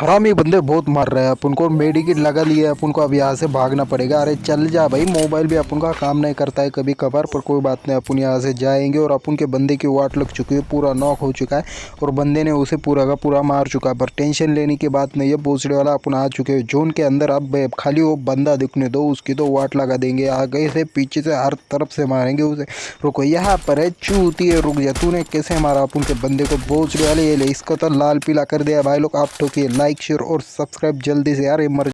हरामी बंदे बहुत मार रहे हैं। अपन को मेडिकेट लगा लिया अपन को अब यहाँ से भागना पड़ेगा। अरे चल जा भाई, मोबाइल भी अपन का काम नहीं करता है कभी कभार, पर कोई बात नहीं, अपन यहाँ से जाएँगे और अपन के बंदे की वाट लग चुकी है, पूरा नॉक हो चुका है और बंदे ने उसे पूरा का पूरा मार चुका है। पर टेंशन लेने की बात नहीं है भोसड़े वाला अपन आ चुके हैं। जोन के अंदर अब खाली वो बंदा दिखने दो, उसकी तो वाट लगा देंगे। आगे से पीछे से हर तरफ़ से मारेंगे उसे। रुको, यहाँ पर है, चूती है, रुक जा। तूने कैसे मारा? अपन के बंदे को भोसड़े वाले, ये ले, इसका तो लाल पीला कर दिया भाई लोग, आप ठोकिए लाइक शेयर और सब्सक्राइब जल्दी से यार ये मर